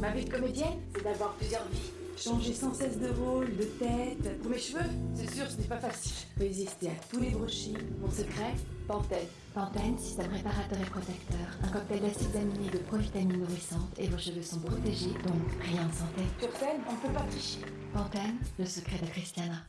Ma vie de comédienne, c'est d'avoir plusieurs vies. Changer sans cesse de rôle, de tête. Pour mes cheveux, c'est sûr, ce n'est pas facile. Résister à tous les brochis. Mon secret, Pantene. Pantene, système réparateur et protecteur. Un cocktail d'acides aminés de provitamines nourrissantes et vos cheveux sont protégés, donc rien de santé. Sur scène, on ne peut pas tricher. Pantene, le secret de Christiana.